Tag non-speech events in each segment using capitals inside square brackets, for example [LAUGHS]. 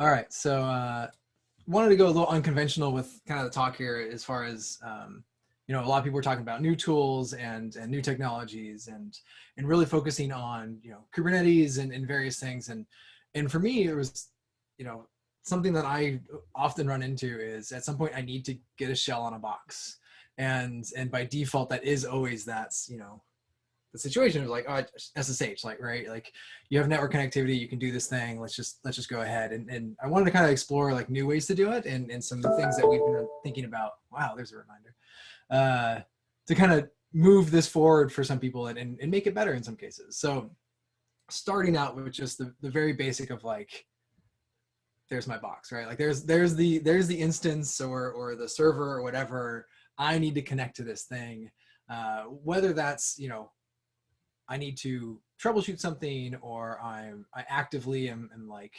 All right, so uh, wanted to go a little unconventional with kind of the talk here as far as um, you know a lot of people are talking about new tools and and new technologies and and really focusing on you know Kubernetes and, and various things. And and for me it was you know something that I often run into is at some point I need to get a shell on a box. And and by default that is always that's you know the situation of like oh SSH like right like you have network connectivity you can do this thing let's just let's just go ahead. And, and I wanted to kind of explore like new ways to do it and, and some things that we've been thinking about. Wow there's a reminder. Uh, to kind of move this forward for some people and, and, and make it better in some cases. So starting out with just the, the very basic of like there's my box right? Like there's there's the there's the instance or or the server or whatever. I need to connect to this thing. Uh, whether that's you know I need to troubleshoot something or I'm I actively am, am like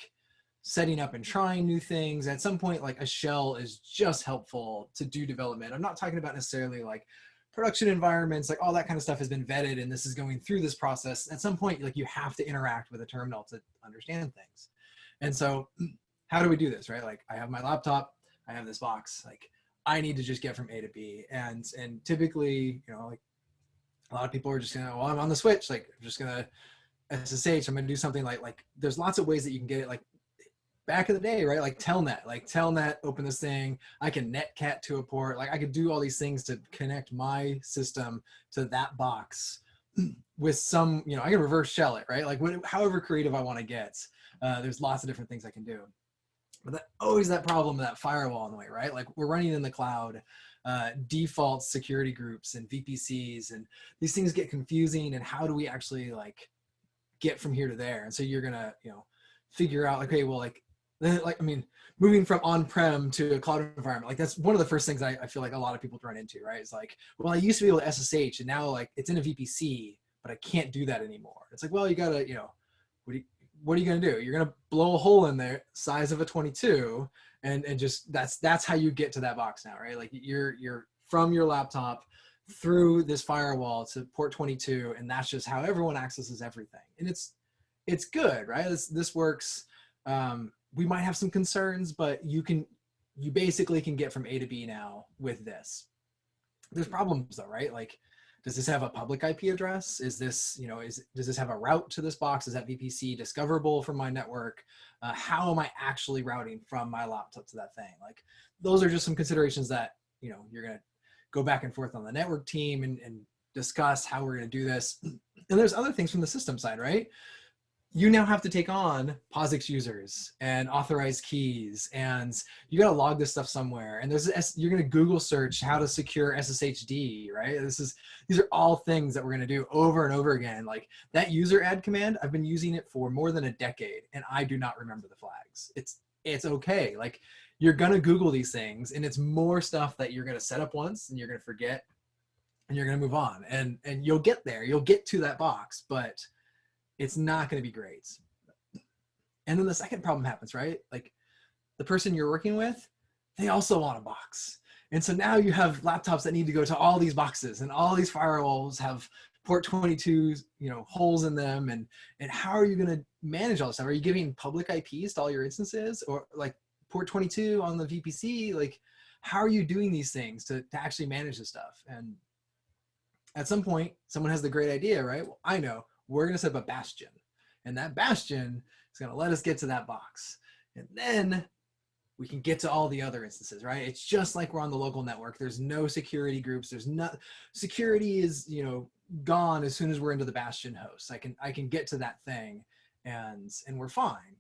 setting up and trying new things. At some point, like a shell is just helpful to do development. I'm not talking about necessarily like production environments, like all that kind of stuff has been vetted and this is going through this process. At some point, like you have to interact with a terminal to understand things. And so [CLEARS THROAT] how do we do this, right? Like I have my laptop, I have this box, like I need to just get from A to B. And, and typically, you know, like a lot of people are just gonna, well, I'm on the switch. Like I'm just gonna SSH. I'm gonna do something like like. There's lots of ways that you can get it. Like back in the day, right? Like Telnet, like Telnet, open this thing. I can netcat to a port. Like I could do all these things to connect my system to that box [CLEARS THROAT] with some, you know, I can reverse shell it, right? Like however creative I want to get. Uh, there's lots of different things I can do. But that, always that problem of that firewall in the way, right? Like we're running in the cloud uh, default security groups and VPCs and these things get confusing and how do we actually like get from here to there? And so you're gonna, you know, figure out okay, well, like, [LAUGHS] like, I mean, moving from on-prem to a cloud environment, like that's one of the first things I, I feel like a lot of people run into, right? It's like, well, I used to be able to SSH and now like it's in a VPC, but I can't do that anymore. It's like, well, you gotta, you know, what do you, what are you gonna do? You're gonna blow a hole in there size of a 22 and and just that's that's how you get to that box now right? Like you're you're from your laptop through this firewall to port 22 and that's just how everyone accesses everything. And it's it's good right? This, this works. Um, we might have some concerns but you can you basically can get from a to b now with this. There's problems though right? Like does this have a public IP address? Is this, you know, is does this have a route to this box? Is that VPC discoverable from my network? Uh, how am I actually routing from my laptop to that thing? Like those are just some considerations that, you know, you're going to go back and forth on the network team and, and discuss how we're going to do this. [CLEARS THROAT] And there's other things from the system side, right? You now have to take on POSIX users and authorized keys, and you got to log this stuff somewhere. And there's you're going to Google search how to secure SSHD, right? This is these are all things that we're going to do over and over again. Like that user add command, I've been using it for more than a decade, and I do not remember the flags. It's it's okay. Like you're going to Google these things, and it's more stuff that you're going to set up once, and you're going to forget, and you're going to move on, and and you'll get there. You'll get to that box, but it's not going to be great. And then the second problem happens, right? Like the person you're working with, they also want a box. And so now you have laptops that need to go to all these boxes and all these firewalls have port 22, you know, holes in them. And, and how are you going to manage all this stuff? Are you giving public IPs to all your instances or like port 22 on the VPC? Like, how are you doing these things to, to actually manage this stuff? And at some point, someone has the great idea, right? Well, I know we're going to set up a bastion. And that bastion is going to let us get to that box. And then we can get to all the other instances, right? It's just like we're on the local network. There's no security groups. There's not security is, you know, gone as soon as we're into the bastion host. I can I can get to that thing and and we're fine.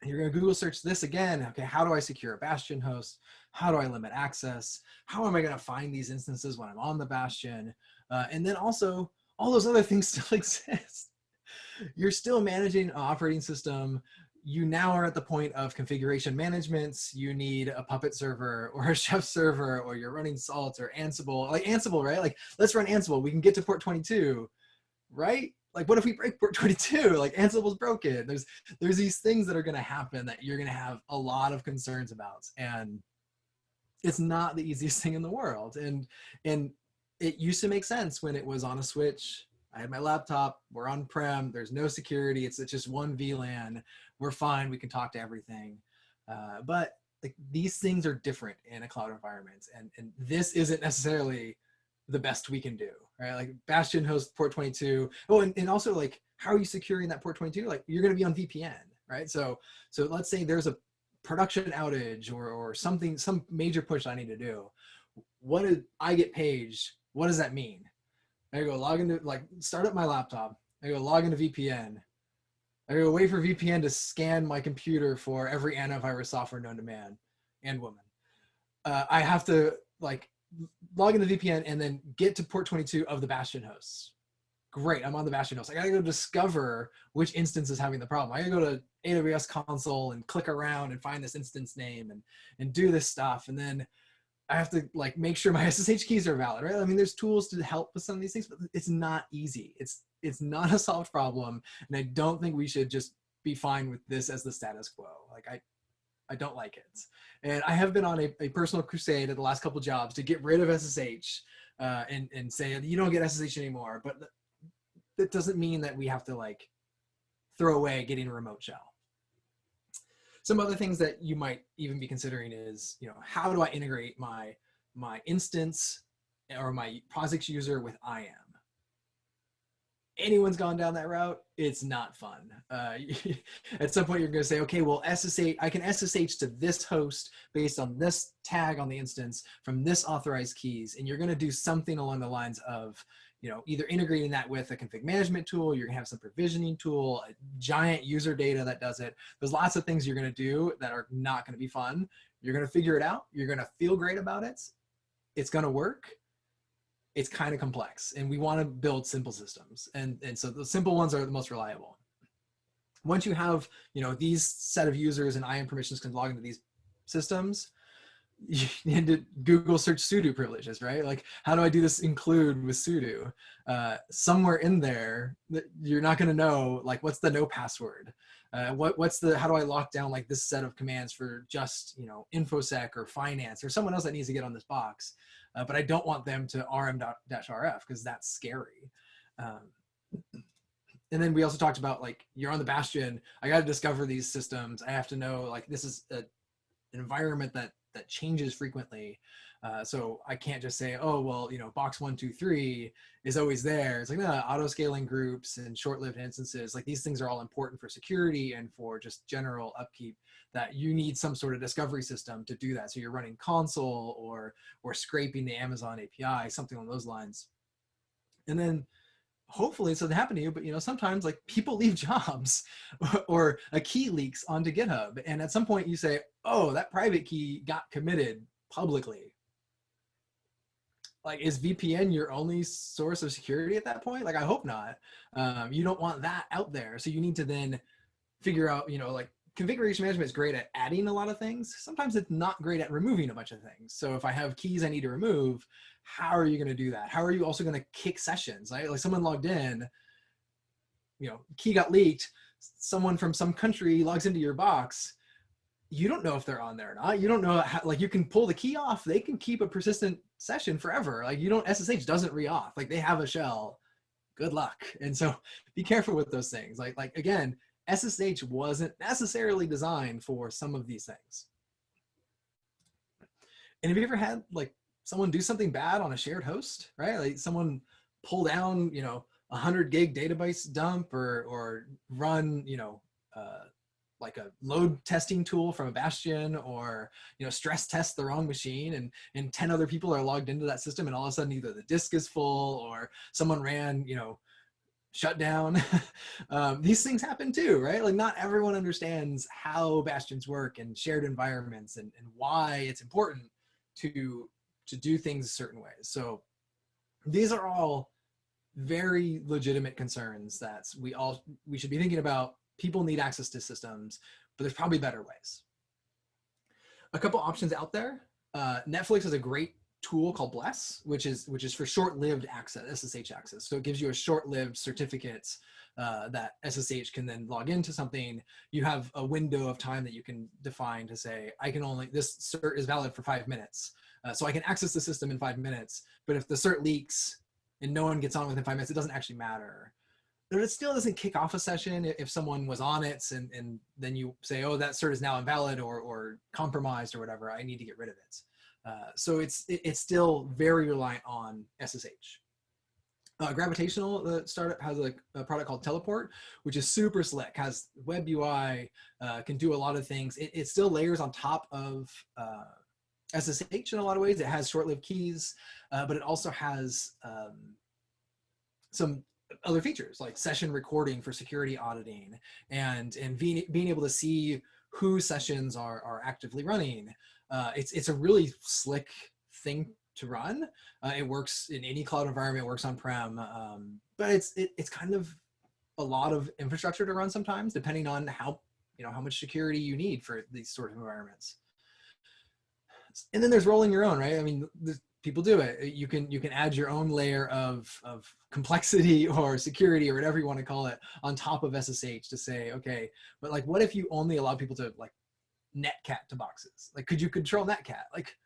And you're going to Google search this again. Okay, how do I secure a bastion host? How do I limit access? How am I going to find these instances when I'm on the bastion? Uh, and then also, all those other things [LAUGHS] still exist. You're still managing an operating system. You now are at the point of configuration management. You need a Puppet server [LAUGHS] or a Chef server, or you're running Salt or Ansible. Like Ansible, right? Like let's run Ansible. We can get to port 22, right? Like what if we break port 22? [LAUGHS] Like Ansible's broken. There's there's these things that are going to happen that you're going to have a lot of concerns about, and it's not the easiest thing in the world. And and it used to make sense when it was on a switch. I had my laptop, we're on-prem, there's no security, it's, it's just one VLAN, we're fine, we can talk to everything. Uh, but like these things are different in a cloud environment and, and this isn't necessarily the best we can do, right? Like Bastion hosts port 22. Oh, and, and also like, how are you securing that port 22? Like you're gonna be on VPN, right? So, so let's say there's a production outage or, or something, some major push I need to do. What did I get paged? What does that mean? I go log into, like start up my laptop. I go log into VPN. I go wait for VPN to scan my computer for every antivirus software known to man and woman. Uh, I have to like log into VPN and then get to port 22 of the Bastion hosts. Great, I'm on the Bastion host. I gotta go discover which instance is having the problem. I gotta go to AWS console and click around and find this instance name and, and do this stuff. And then I have to like make sure my [LAUGHS] SSH keys are valid, right? I mean, there's tools to help with some of these things, but it's not easy. It's it's not a solved problem, and I don't think we should just be fine with this as the status quo. Like I, I don't like it, and I have been on a, a personal crusade at the last couple jobs to get rid of SSH uh, and and say you don't get SSH anymore. But that doesn't mean that we have to like throw away getting a remote shell some other things that you might even be considering is, you know, how do I integrate my, my instance or my POSIX user with IAM? Anyone's gone down that route, it's not fun. Uh, [LAUGHS] at some point you're gonna say, okay, well SSH, I can SSH to this host based on this tag on the instance from this authorized keys, and you're gonna do something along the lines of, you know, either integrating that with a config management tool, you're gonna have some provisioning tool, a giant user data that does it. There's lots of things you're gonna do that are not gonna be fun. You're gonna figure it out. You're gonna feel great about it. It's gonna work. It's kind of complex and we wanna build simple systems. And, and so the simple ones are the most reliable. Once you have, you know, these set of users and IAM permissions can log into these systems, you [LAUGHS] need to Google search sudo privileges, right? Like, how do I do this include with sudo? Uh, somewhere in there, you're not going to know, like, what's the no password? Uh, what, what's the, how do I lock down like this set of commands for just, you know, InfoSec or finance or someone else that needs to get on this box. Uh, but I don't want them to rm-rf because that's scary. Um, and then we also talked about like, you're on the Bastion, I got to discover these systems. I have to know like, this is a, an environment that that changes frequently. Uh, so I can't just say, oh, well, you know, box one, two, three is always there. It's like, no, auto scaling groups and short-lived instances, like these things are all important for security and for just general upkeep that you need some sort of discovery system to do that. So you're running Consul or, or scraping the Amazon API, something along those lines. And then hopefully so they happen to you, but you know, sometimes like people [LAUGHS] leave jobs [LAUGHS] or a key leaks onto GitHub. And at some point you say, oh, that private key got committed publicly. Like, is VPN your only source of security at that point? Like, I hope not. Um, you don't want that out there. So you need to then figure out, you know, like configuration management is great at adding a lot of things. Sometimes it's not great at removing a bunch of things. So if I have keys I need to remove, how are you going to do that? How are you also going to kick sessions? Right? Like someone logged in, you know, key got leaked. Someone from some country logs into your box you don't know if they're on there or not. You don't know how, like you can pull the key off. They can keep a persistent session forever. Like you don't SSH doesn't re-auth. Like they have a shell. Good luck. And so be careful with those things. Like like again, SSH wasn't necessarily designed for some of these things. And have you ever had like someone do something bad on a shared host, right? Like someone pull down, you know, a hundred gig database dump or or run, you know, uh, like a load testing tool from a bastion or you know stress test the wrong machine and and 10 other people are logged into that system and all of a sudden either the disk is full or someone ran you know shut down [LAUGHS] um, these things happen too right like not everyone understands how bastions work and shared environments and, and why it's important to to do things certain ways so these are all very legitimate concerns that we all we should be thinking about people need access to systems, but there's probably better ways. A couple options out there. Uh, Netflix is a great tool called Bless, which is which is for short-lived access, SSH access. So it gives you a short-lived certificate uh, that SSH can then log into something. You have a window of time that you can define to say, I can only, this cert is valid for five minutes. Uh, so I can access the system in five minutes, but if the cert leaks, and no one gets on within five minutes, it doesn't actually matter. But it still doesn't kick off a session if someone was on it and, and then you say, oh, that cert is now invalid or, or compromised or whatever, I need to get rid of it. Uh, so it's, it, it's still very reliant on SSH. Uh, Gravitational, startup has a, a, product called Teleport, which is super slick, has web UI, uh, can do a lot of things. It, it still layers on top of uh, SSH in a lot of ways. It has short-lived keys, uh, but it also has um, some other features like session recording for security auditing and, and being, being able to see who sessions are, are actively running. Uh, it's, it's a really slick thing to run. Uh, it works in any cloud environment, works on-prem, um, but it's it, it's kind of a lot of infrastructure to run sometimes, depending on how you know how much security you need for these sort of environments. And then there's rolling your own, right? I mean, people do it. You can you can add your own layer of of complexity [LAUGHS] or security or whatever you want to call it on top of SSH to say, okay, but like, what if you only allow people to like netcat to boxes? Like, could you control netcat? Like,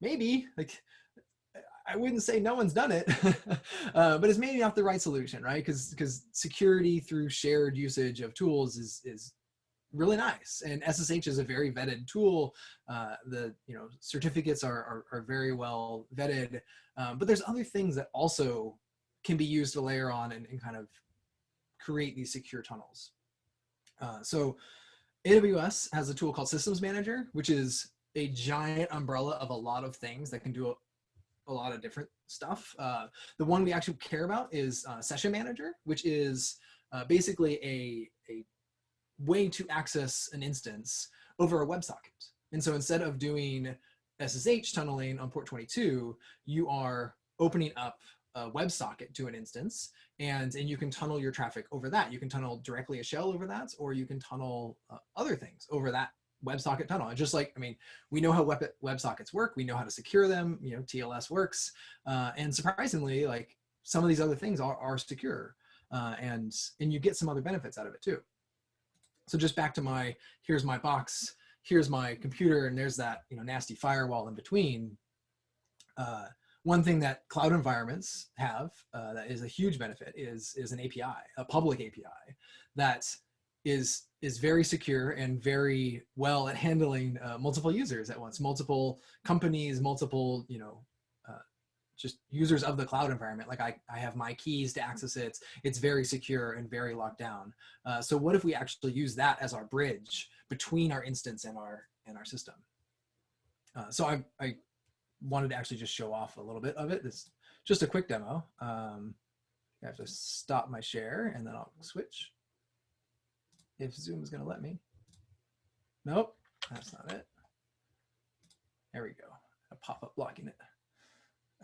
maybe like I wouldn't say no one's done it, [LAUGHS] uh, but it's maybe not the right solution, right? Because because security through shared usage of tools is is really nice, and SSH is a very vetted tool. Uh, the you know certificates are are, are very well vetted, um, but there's other things that also can be used to layer on and, and kind of create these secure tunnels. Uh, so AWS has a tool called Systems Manager, which is a giant umbrella of a lot of things that can do a lot of different stuff. Uh, the one we actually care about is uh, Session Manager, which is uh, basically a, a way to access an instance over a WebSocket. And so instead of doing SSH tunneling on port 22, you are opening up a WebSocket to an instance and, and you can tunnel your traffic over that. You can tunnel directly a shell over that, or you can tunnel uh, other things over that WebSocket tunnel. And just like, I mean, we know how web WebSockets work. We know how to secure them. You know, TLS works. Uh, and surprisingly, like some of these other things are, are secure. Uh, and, and you get some other benefits out of it too. So just back to my, here's my box, here's my computer, and there's that, you know, nasty firewall in between. Uh, one thing that cloud environments have uh, that is a huge benefit is, is an API, a public API that is is very secure and very well at handling uh, multiple users at once, multiple companies, multiple, you know, uh, just users of the cloud environment. Like I, I have my keys to access it. It's very secure and very locked down. Uh, so what if we actually use that as our bridge between our instance and our, and our system? Uh, so I, I wanted to actually just show off a little bit of it. This just a quick demo. Um, I have to stop my share and then I'll switch if Zoom is going to let me. Nope, that's not it. There we go. A pop-up blocking it.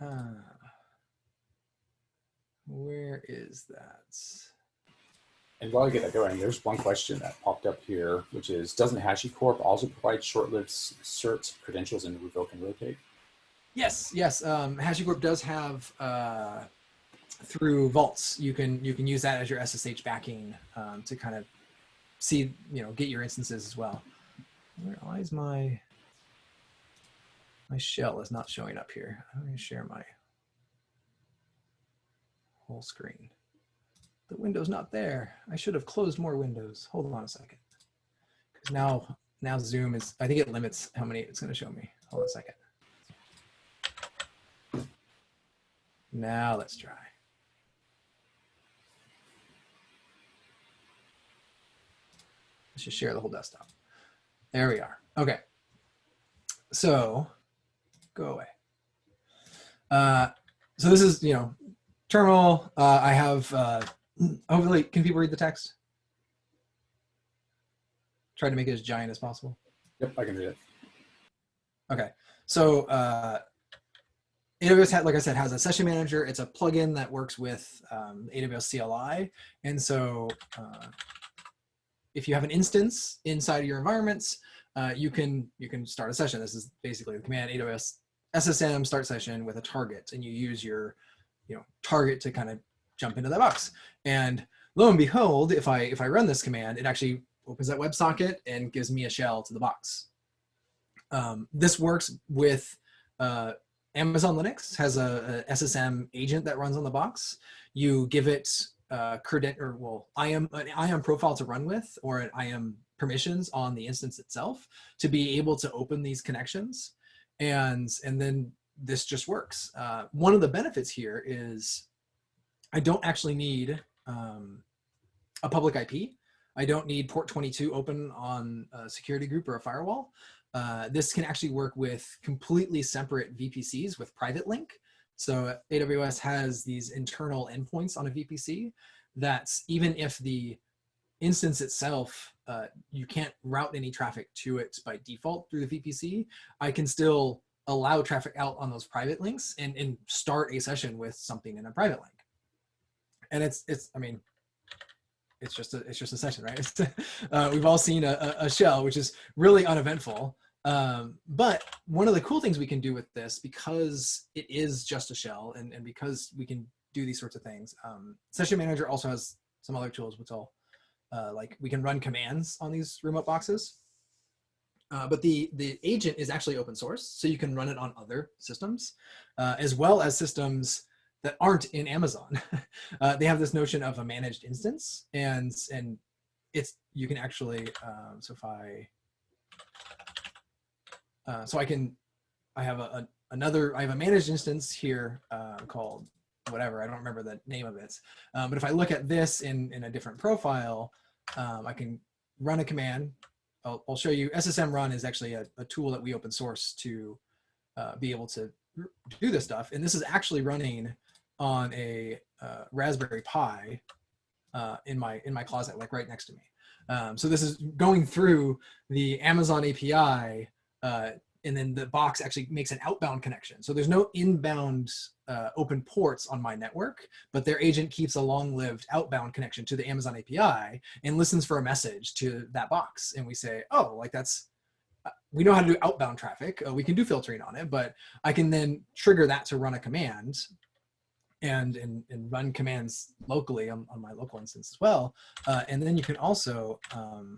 Uh, where is that? And while I get that going, there's one question that popped up here, which is, doesn't HashiCorp also provide short-lived certs, credentials, and revoke and rotate? Yes, yes. Um, HashiCorp does have uh, through vaults. You can you can use that as your SSH backing um, to kind of see, you know, get your instances as well. Why is my, my shell is not showing up here. I'm going to share my whole screen. The window's not there. I should have closed more windows. Hold on a second. Because now, now Zoom is, I think it limits how many it's going to show me. Hold on a second. Now let's try. Let's just share the whole desktop. There we are. Okay. So go away. Uh, so this is, you know, terminal. Uh, I have, uh, hopefully, can people read the text? Try to make it as giant as possible. Yep, I can read it. Okay. So uh, AWS, like I said, has a session manager. It's a plugin that works with um, AWS CLI. And so uh, if you have an instance inside of your environments, uh, you can you can start a session. This is basically the command AWS SSM start session with a target, and you use your you know target to kind of jump into that box. And lo and behold, if I if I run this command, it actually opens that WebSocket and gives me a shell to the box. Um, this works with uh, Amazon Linux has a, a, SSM agent that runs on the box. You give it uh, credit or well, IAM an IAM profile to run with, or an IAM permissions on the instance itself to be able to open these connections, and and then this just works. Uh, one of the benefits here is I don't actually need um, a public IP. I don't need port 22 open on a security group or a firewall. Uh, this can actually work with completely separate VPCs with private link. So AWS has these internal endpoints on a VPC that's even if the instance itself, uh, you can't route any traffic to it by default through the VPC, I can still allow traffic out on those private links and, and start a session with something in a private link. And it's, it's I mean, it's just a, it's just a session, right? [LAUGHS] uh, we've all seen a, a, shell, which is really uneventful. Um, but one of the cool things we can do with this, because it is just a shell and, and because we can do these sorts of things, um, Session Manager also has some other tools, which I'll, uh, like we can run commands on these remote boxes. Uh, but the, the agent is actually open source, so you can run it on other systems, uh, as well as systems that aren't in Amazon. [LAUGHS] uh, they have this notion of a managed instance, and and it's you can actually. Um, so if I, uh, so I can, I have a, a, another. I have a managed instance here uh, called whatever. I don't remember the name of it. Um, but if I look at this in in a different profile, um, I can run a command I'll, I'll show you SSM run is actually a, a tool that we open source to uh, be able to do this stuff. And this is actually running on a uh, Raspberry Pi uh, in my in my closet, like right next to me. Um, so this is going through the Amazon API uh, and then the box actually makes an outbound connection. So there's no inbound uh, open ports on my network, but their agent keeps a long-lived outbound connection to the Amazon API and listens for a message to that box. And we say, oh, like that's, uh, we know how to do outbound traffic. Uh, we can do filtering on it, but I can then trigger that to run a command and, and, and run commands locally on, on my local instance as well. Uh, and then you can also, um,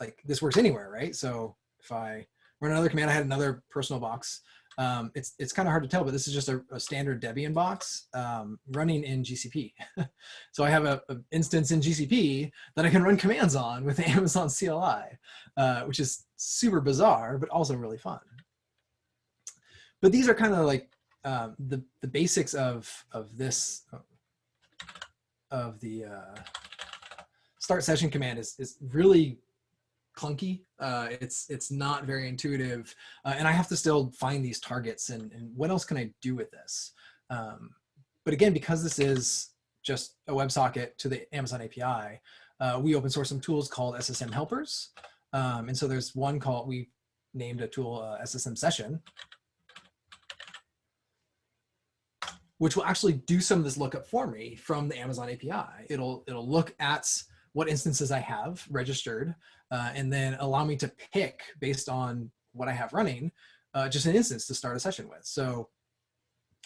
like this works anywhere, right? So if I, run another command. I had another personal box. Um, it's it's kind of hard to tell, but this is just a, a standard Debian box um, running in GCP. [LAUGHS] so I have a, instance in GCP that I can run commands on with [LAUGHS] Amazon CLI, uh, which is super bizarre, but also really fun. But these are kind of like um, the the basics of of this of the uh, start session command is is really clunky. Uh, it's it's not very intuitive, uh, and I have to still find these targets and, and what else can I do with this? Um, but again, because this is just a WebSocket to the Amazon API, uh, we open source some tools called SSM helpers. Um, and so there's one called, we named a tool uh, SSM session, which will actually do some of this lookup for me from the Amazon API. It'll, it'll look at what instances I have registered, uh, and then allow me to pick based on what I have running, uh, just an instance to start a session with. So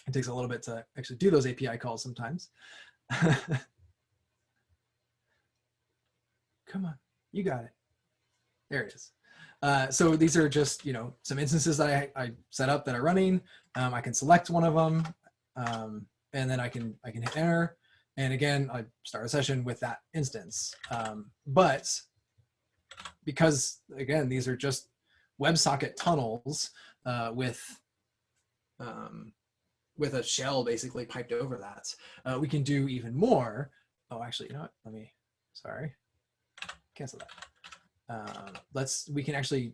it takes a little bit to actually do those API calls sometimes. [LAUGHS] Come on, you got it. There it is. Uh, so these are just, you know, some instances that I, I set up that are running. Um, I can select one of them, um, and then I can I can hit enter. And again, I start a session with that instance. Um, but because again, these are just WebSocket tunnels uh, with um, with a shell basically piped over that, uh, we can do even more. Oh, actually, you know what? Let me, sorry, cancel that. Uh, let's, we can actually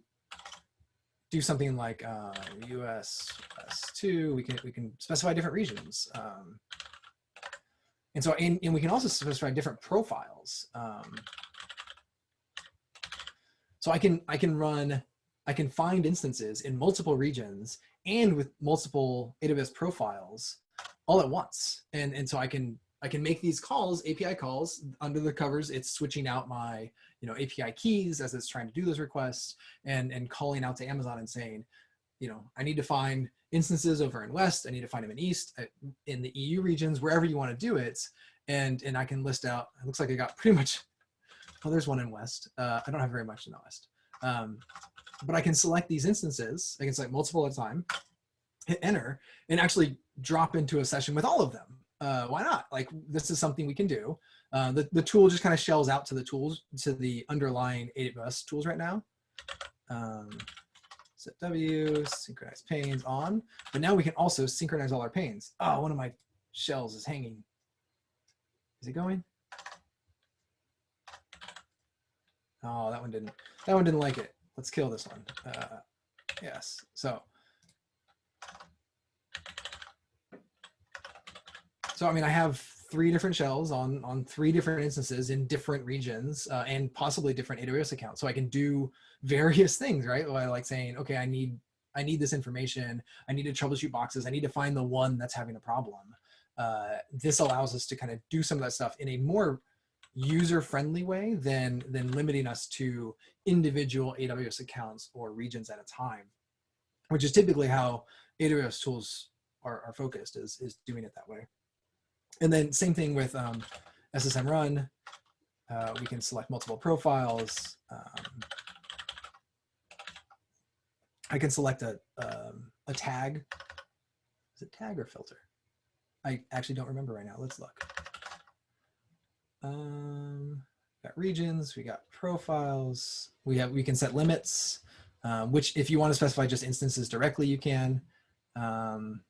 do something like uh, US S2. We can we can specify different regions. Um, and so, and, and we can also specify different profiles. Um, so I can, I can run, I can find instances in multiple regions and with multiple AWS profiles all at once. And, and so I can, I can make these calls, API calls under the covers. It's switching out my, you know, API keys as it's trying to do those requests and, and calling out to Amazon and saying, you know, I need to find instances over in West. I need to find them in East, uh, in the EU regions, wherever you want to do it. And, and I can list out, it looks like I got pretty much, oh, there's one in West. Uh, I don't have very much in the West. Um, but I can select these instances. I can select multiple at a time. hit enter and actually drop into a session with all of them. Uh, why not? Like this is something we can do. Uh, the, the tool just kind of shells out to the tools, to the underlying AWS tools right now. Um, setw, synchronize panes on, but now we can also synchronize all our panes. Oh, one of my shells is hanging. Is it going? Oh, that one didn't, that one didn't like it. Let's kill this one. Uh, yes, so. So, I mean, I have three different shells on, on three different instances in different regions uh, and possibly different AWS accounts. So I can do various things, right? By like saying, okay, I need, I need this information. I need to troubleshoot boxes. I need to find the one that's having a problem. Uh, this allows us to kind of do some of that stuff in a more user-friendly way than, than limiting us to individual AWS accounts or regions at a time, which is typically how AWS tools are, are focused is, is doing it that way. And then same thing with um, SSM run. Uh, we can select multiple profiles. Um, I can select a, um, a tag. Is it tag or filter? I actually don't remember right now. Let's look. Um, got regions, we got profiles. We have we can set limits, um, which if you want to specify just instances directly, you can. Um,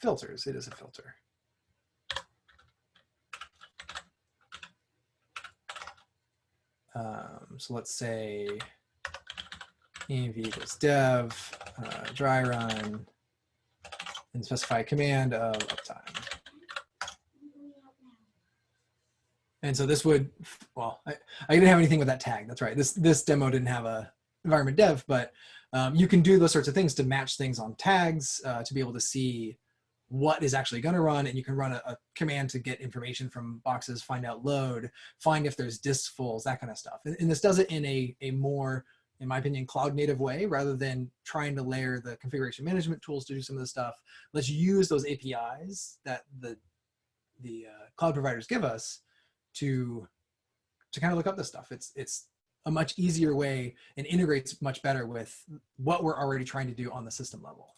filters, it is a filter. Um, so let's say env equals dev, uh, dry run, and specify a command of uptime. And so this would, well, I, I didn't have anything with that tag. That's right. This this demo didn't have a environment dev, but um, you can do those sorts of things to match things on tags uh, to be able to see what is actually going to run and you can run a, a, command to get information from boxes find out load find if there's disk fulls, that kind of stuff and, and, this does it in a, a more in my opinion cloud native way rather than trying to layer the configuration management tools to do some of the stuff let's use those apis that the the uh, cloud providers give us to to kind of look up this stuff it's it's a much easier way and integrates much better with what we're already trying to do on the system level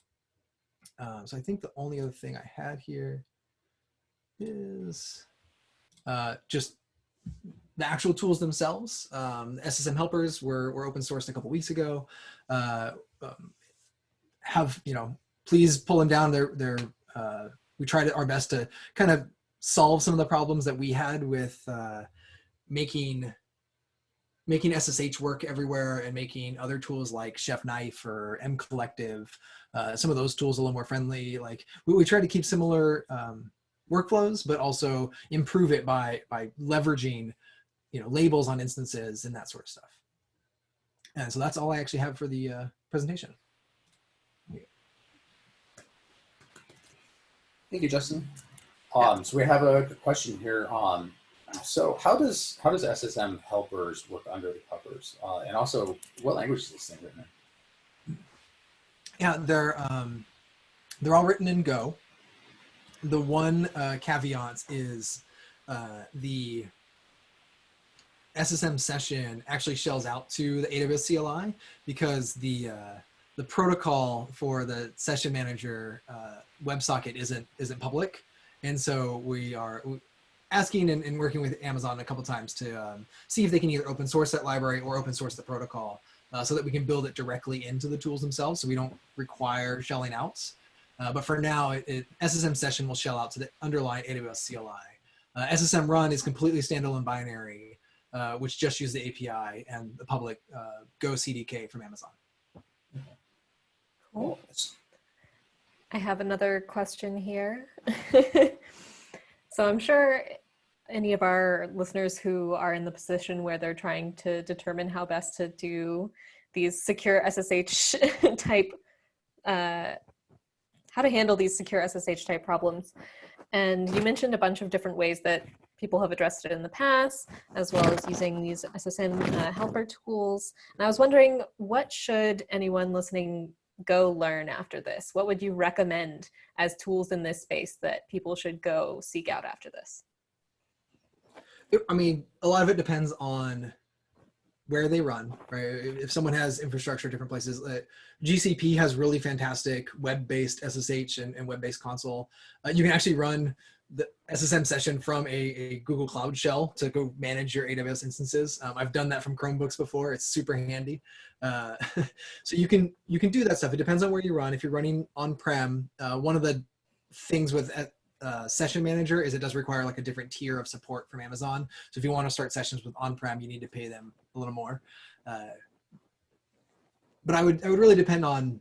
um, so I think the only other thing I had here is uh, just the actual tools themselves. Um, SSM helpers were, were open sourced a couple weeks ago. Uh, um, have, you know, please pull them down. They're, they're, uh, we tried our best to kind of solve some of the problems that we had with uh, making making SSH work everywhere and making other tools like Chef Knife or MCollective, uh, some of those tools a little more friendly. Like we, we try to keep similar um, workflows, but also improve it by, by leveraging, you know, labels on instances and that sort of stuff. And so that's all I actually have for the uh, presentation. Thank you, Justin. Um, so we have a question here. Um, so how does how does SSM helpers work under the covers? Uh, and also, what language is this thing written in? Yeah, they're um, they're all written in Go. The one uh, caveat is uh, the SSM session actually shells out to the AWS CLI because the uh, the protocol for the session manager uh, WebSocket isn't isn't public, and so we are asking and, and, working with Amazon a couple times to um, see if they can either open source that library or open source the protocol uh, so that we can build it directly into the tools themselves so we don't require shelling out. Uh, but for now, it, it, SSM session will shell out to the underlying AWS CLI. Uh, SSM run is completely standalone binary, uh, which just use the API and the public uh, Go SDK from Amazon. Cool. I have another question here. [LAUGHS] So I'm sure any of our listeners who are in the position where they're trying to determine how best to do these secure SSH [LAUGHS] type, uh, how to handle these secure SSH type problems. And you mentioned a bunch of different ways that people have addressed it in the past, as well as using these SSM uh, helper tools. And I was wondering, what should anyone listening go learn after this? What would you recommend as tools in this space that people should go seek out after this? I mean, a lot of it depends on where they run, right? If someone has infrastructure different places, uh, GCP has really fantastic web-based SSH and, and web-based console. Uh, you can actually run the SSM session from a, a, Google Cloud shell to go manage your AWS instances. Um, I've done that from Chromebooks before. It's super handy. Uh, [LAUGHS] so you can you can do that stuff. It depends on where you run. If you're running on-prem, uh, one of the things with uh, uh, Session Manager is it does require like a different tier of support from Amazon. So if you want to start sessions with on-prem, you need to pay them a little more. Uh, but I would I would really depend on,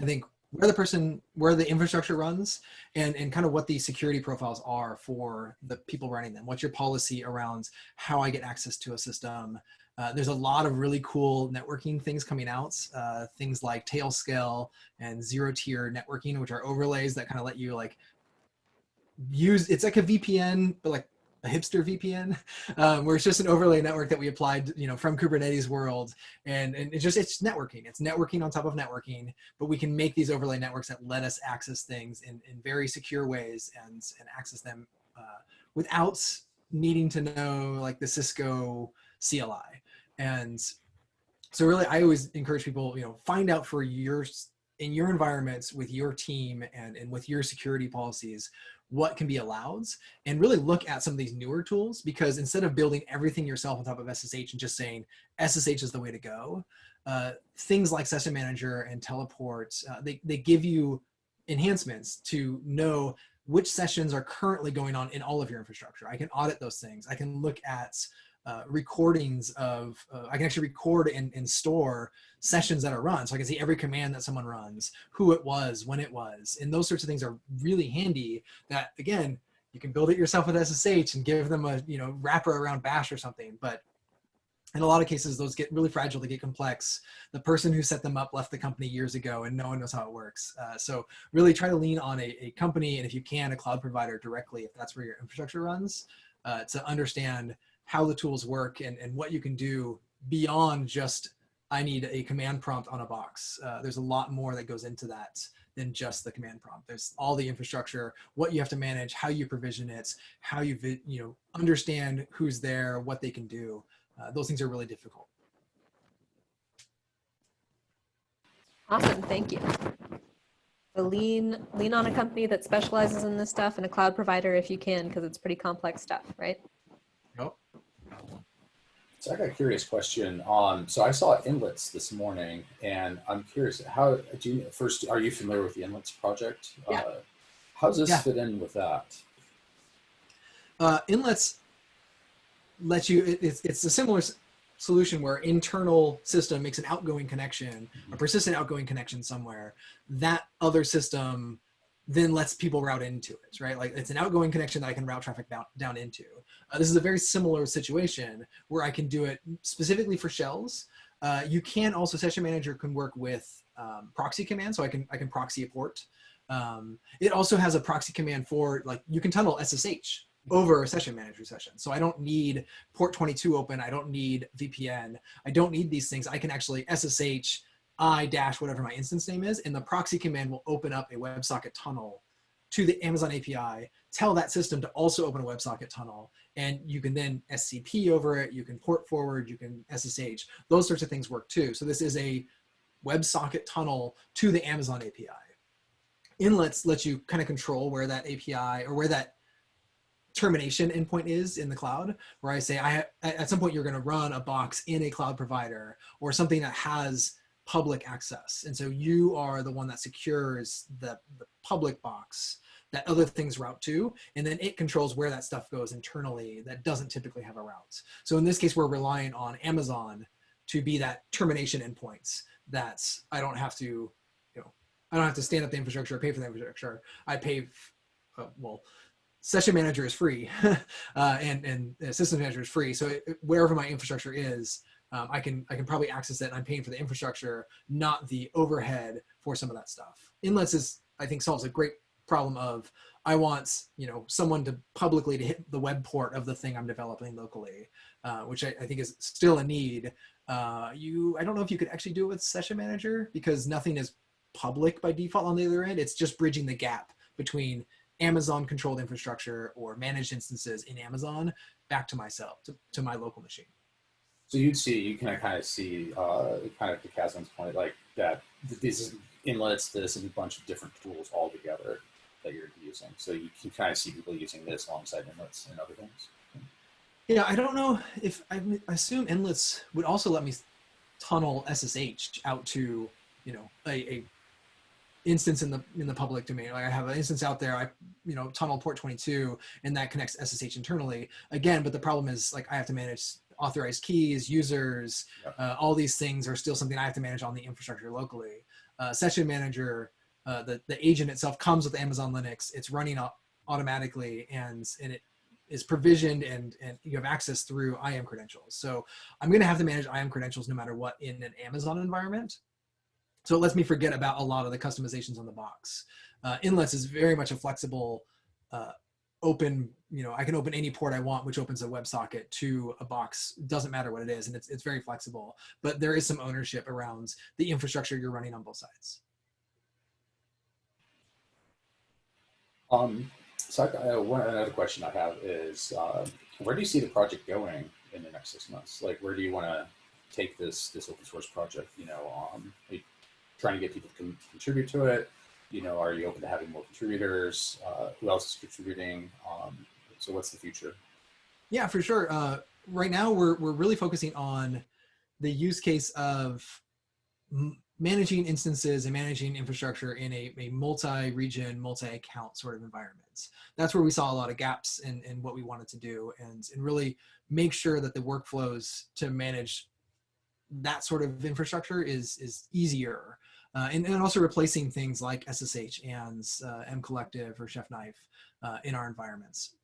I think where the person, where the infrastructure runs and, and kind of what the security profiles are for the people running them. What's your policy around how I get access to a system? Uh, there's a lot of really cool networking things coming out, uh, things like Tailscale and ZeroTier networking, which are overlays that kind of let you like use, it's like a VPN, but like a hipster VPN, um, where it's just an overlay network that we applied, you know, from Kubernetes world. And, and it's just, it's networking. It's networking on top of networking, but we can make these overlay networks that let us access things in, in very secure ways and, and access them uh, without needing to know like the Cisco CLI. And so really, I always encourage people, you know, find out for your, in your environments with your team and, and with your security policies, what can be allowed and really look at some of these newer tools because instead of building everything yourself on top of SSH and just saying SSH is the way to go, uh, things like Session Manager and Teleport, uh, they, they give you enhancements to know which sessions are currently going on in all of your infrastructure. I can audit those things. I can look at uh, recordings of, uh, I can actually record and, and store sessions that are run. So I can see every command that someone runs, who it was, when it was, and those sorts of things are really handy that again, you can build it yourself with SSH and give them a, you know, wrapper around bash or something. But in a lot of cases, those get really fragile, they get complex. The person who set them up left the company years ago and no one knows how it works. Uh, so really try to lean on a, a, company and if you can, a cloud provider directly, if that's where your infrastructure runs, uh, to understand how the tools work and, and what you can do beyond just I need a command prompt on a box. Uh, there's a lot more that goes into that than just the command prompt. There's all the infrastructure, what you have to manage, how you provision it, how you you know understand who's there, what they can do. Uh, those things are really difficult. Awesome, thank you. So lean, lean on a company that specializes in this stuff and a cloud provider if you can, because it's pretty complex stuff, right? So I got a curious question. Um, so I saw inlets this morning, and I'm curious how do you first are you familiar with the inlets project? Yeah. Uh, how does this Yeah. fit in with that? Uh, inlets let you, it, it's, it's a similar solution where internal system makes an outgoing connection, a persistent outgoing connection somewhere. That other system then lets people route into it, right? Like it's an outgoing connection that I can route traffic down, down into. Uh, this is a very similar situation where I can do it specifically for shells. Uh, you can also, Session Manager can work with um, proxy commands, so I can, I can proxy a port. Um, it also has a proxy command for, like, you can tunnel SSH over a Session Manager session. So I don't need port 22 open, I don't need VPN, I don't need these things. I can actually SSH I dash whatever my instance name is, and the proxy command will open up a WebSocket tunnel to the Amazon API, tell that system to also open a WebSocket tunnel, and you can then SCP over it, you can port forward, you can SSH, those sorts of things work too. So this is a WebSocket tunnel to the Amazon API. Inlets let you kind of control where that API or where that termination endpoint is in the cloud, where I say I at some point you're going to run a box in a cloud provider or something that has public access. And so you are the one that secures the, the public box that other things route to, and then it controls where that stuff goes internally that doesn't typically have a route. So in this case, we're relying on Amazon to be that termination endpoints that I don't have to, you know, I don't have to stand up the infrastructure or pay for the infrastructure. I pay, uh, well, session manager is free [LAUGHS] uh, and, and system manager is free. So it, wherever my infrastructure is, um, I can I can probably access it and I'm paying for the infrastructure, not the overhead for some of that stuff. Inlets is I think solves a great problem of I want you know someone to publicly to hit the web port of the thing I'm developing locally, uh, which I, I, think is still a need. Uh, you I don't know if you could actually do it with Session Manager because nothing is public by default on the other end. It's just bridging the gap between Amazon controlled infrastructure or managed instances in Amazon back to myself to, to my local machine. So you'd see, you can kind of see, uh, kind of to Catherine's point, like that these inlets, this, and a bunch of different tools all together that you're using. So you can kind of see people using this alongside inlets and other things. Yeah, I don't know if I assume inlets would also let me tunnel SSH out to you know a, a instance in the in the public domain. Like I have an instance out there, I you know tunnel port 22, and that connects SSH internally again. But the problem is like I have to manage authorized keys, users, uh, all these things are still something I have to manage on the infrastructure locally. Uh, session manager, uh, the the agent itself comes with Amazon Linux. It's running automatically, and and it is provisioned and and you have access through IAM credentials. So I'm going to have to manage IAM credentials no matter what in an Amazon environment. So it lets me forget about a lot of the customizations on the box. Uh, Inlets is very much a flexible, uh, open. You know, I can open any port I want, which opens a WebSocket to a box. Doesn't matter what it is, and it's it's very flexible. But there is some ownership around the infrastructure you're running on both sides. Um, so I, uh, one another question I have is, uh, where do you see the project going in the next six months? Like, where do you want to take this this open source project? You know, um, trying to get people to con- contribute to it? You know, are you open to having more contributors? Uh, who else is contributing? Um, so, what's the future? Yeah, for sure. Uh, right now, we're we're really focusing on the use case of managing instances and managing infrastructure in a, a multi-region, multi-account sort of environments. That's where we saw a lot of gaps in, in what we wanted to do and, and really make sure that the workflows to manage that sort of infrastructure is, is easier. Uh, and, and also replacing things like SSH and uh, MCollective or Chef Knife uh, in our environments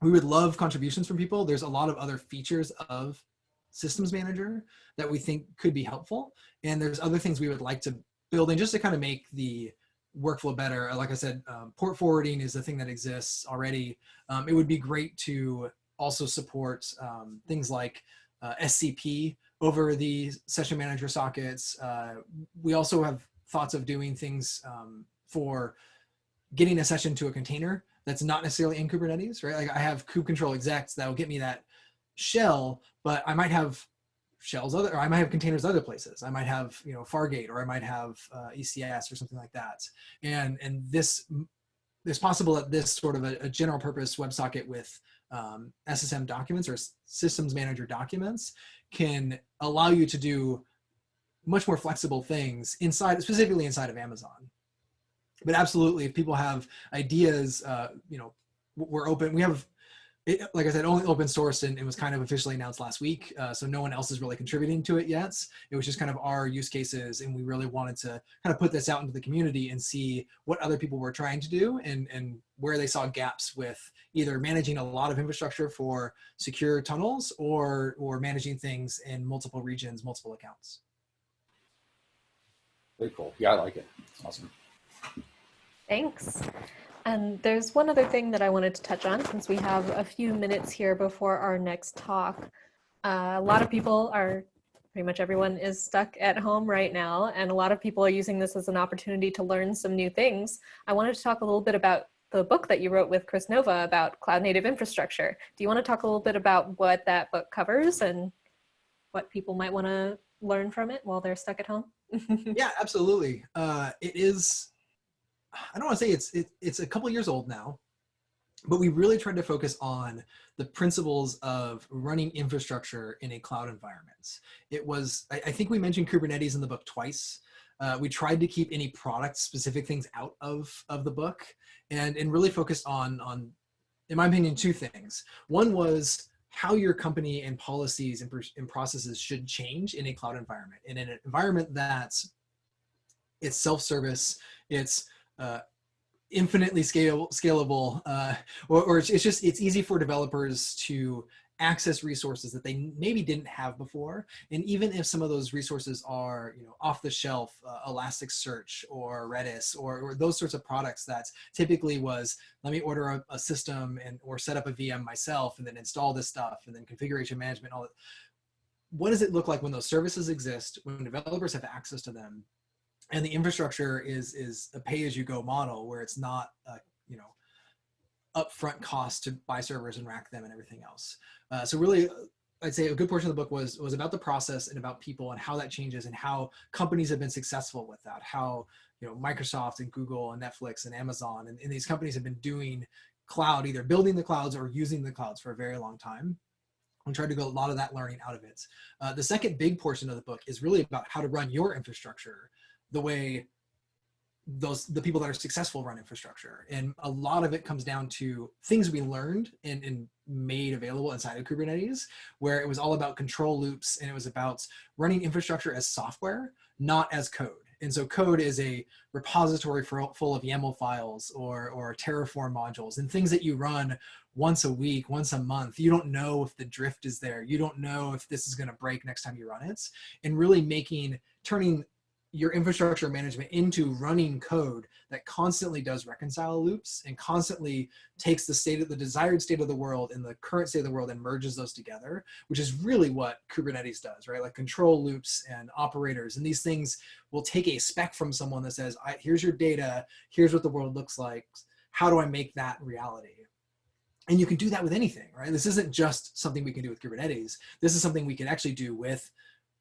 we would love contributions from people. There's a lot of other features of Systems Manager that we think could be helpful. And there's other things we would like to build in just to kind of make the workflow better. Like I said, um, port forwarding is a thing that exists already. Um, it would be great to also support um, things like uh, SCP over the session manager sockets. Uh, we also have thoughts of doing things um, for getting a session to a container that's not necessarily in Kubernetes, right? Like I have kube control execs that will get me that shell, but I might have shells other, or I might have containers other places. I might have, you know, Fargate, or I might have uh, ECS or something like that. And and this, it's possible that this sort of a, a general purpose WebSocket with um, SSM documents or systems manager documents can allow you to do much more flexible things inside, specifically inside of Amazon. But absolutely if people have ideas uh, you know we're open we have it, like i said only open source and it was kind of officially announced last week uh, so no one else is really contributing to it yet it was just kind of our use cases and we really wanted to kind of put this out into the community and see what other people were trying to do and and where they saw gaps with either managing a lot of infrastructure for secure tunnels or or managing things in multiple regions multiple accounts Very cool. Yeah, I like it. It's awesome. Thanks. And there's one other thing that I wanted to touch on since we have a few minutes here before our next talk. Uh, a lot of people are, pretty much everyone is stuck at home right now, and a lot of people are using this as an opportunity to learn some new things. I wanted to talk a little bit about the book that you wrote with Kris Nova about cloud native infrastructure. Do you want to talk a little bit about what that book covers and what people might want to learn from it while they're stuck at home? [LAUGHS] yeah absolutely uh, it is i don't want to say it's it, it's a couple years old now but we really tried to focus on the principles of running infrastructure in a cloud environment. It was i, I think we mentioned kubernetes in the book twice. Uh, we tried to keep any product specific things out of of the book and and really focused on on in my opinion two things. One was how your company and policies and, and processes should change in a cloud environment. In an environment that's it's self-service it's uh, infinitely scale, scalable uh, or, or it's, it's just it's easy for developers to access resources that they maybe didn't have before. And even if some of those resources are you know off the shelf uh, elasticsearch or redis or, or those sorts of products that typically was let me order a, a system and or set up a vm myself and then install this stuff and then configuration management all that. What does it look like when those services exist when developers have access to them and the infrastructure is is a pay as you go model where it's not a you know upfront cost to buy servers and rack them and everything else uh, so really I'd say a good portion of the book was was about the process and about people and how that changes and how companies have been successful with that. How you know Microsoft and Google and Netflix and Amazon and, and these companies have been doing cloud, either building the clouds or using the clouds for a very long time. And tried to get a lot of that learning out of it. Uh, the second big portion of the book is really about how to run your infrastructure the way those the people that are successful run infrastructure and a lot of it comes down to things we learned and, and made available inside of kubernetes where it was all about control loops and it was about running infrastructure as software not as code and so code is a repository for, full of YAML files or, or Terraform modules and things that you run once a week, once a month. You don't know if the drift is there. You don't know if this is going to break next time you run it. And really making, turning your infrastructure management into running code that constantly does reconcile loops and constantly takes the state of the desired state of the world and the current state of the world and merges those together, which is really what Kubernetes does, right? Like control loops and operators and these things will take a spec from someone that says, here's your data, here's what the world looks like. How do I make that reality? And you can do that with anything, right? This isn't just something we can do with Kubernetes. This is something we can actually do with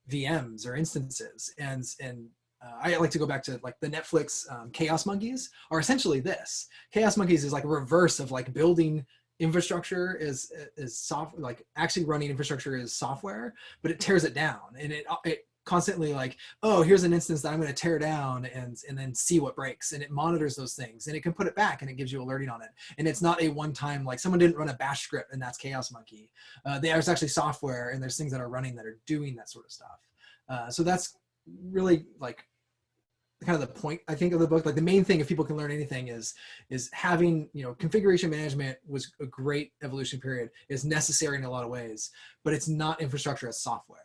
VMs or instances. And, and uh, I like to go back to like the Netflix um, Chaos Monkeys are essentially this. Chaos Monkeys is like a reverse of like building infrastructure is is soft like actually running infrastructure is software, but it tears it down and it it constantly like oh here's an instance that I'm going to tear down and and then see what breaks and it monitors those things and it can put it back and it gives you alerting on it and it's not a one time like someone didn't run a bash script and that's Chaos Monkey. Uh, there's actually software and there's things that are running that are doing that sort of stuff. Uh, so that's really like kind of the point I think of the book. Like the main thing, if people can learn anything, is is having you know configuration management was a great evolution period. is necessary in a lot of ways, but it's not infrastructure as software.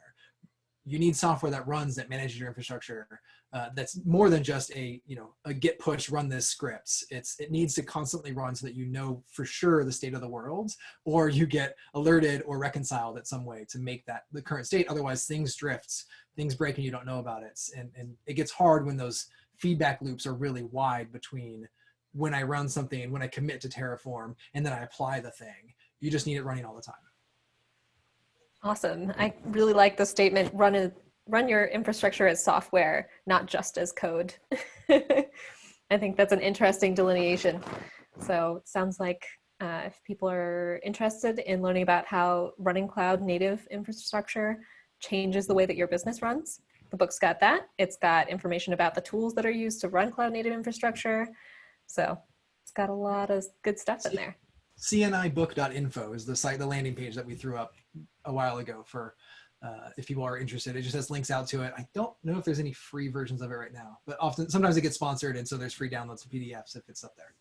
You need software that runs that manages your infrastructure. Uh, that's more than just a you know a git push run this scripts. It's it needs to constantly run so that you know for sure the state of the world, or you get alerted or reconciled at some way to make that the current state. Otherwise, things drifts things break and you don't know about it. And, and it gets hard when those feedback loops are really wide between when I run something when I commit to Terraform and then I apply the thing. You just need it running all the time. Awesome. I really like the statement, run, a, run your infrastructure as software, not just as code. [LAUGHS] I think that's an interesting delineation. So it sounds like uh, if people are interested in learning about how running cloud native infrastructure changes the way that your business runs. The book's got that. It's got information about the tools that are used to run cloud native infrastructure. So it's got a lot of good stuff in there. cnibook.info is the site, the landing page that we threw up a while ago for uh, if people are interested. It just has links out to it. I don't know if there's any free versions of it right now, but often sometimes it gets sponsored and so there's free downloads of PDFs if it's up there.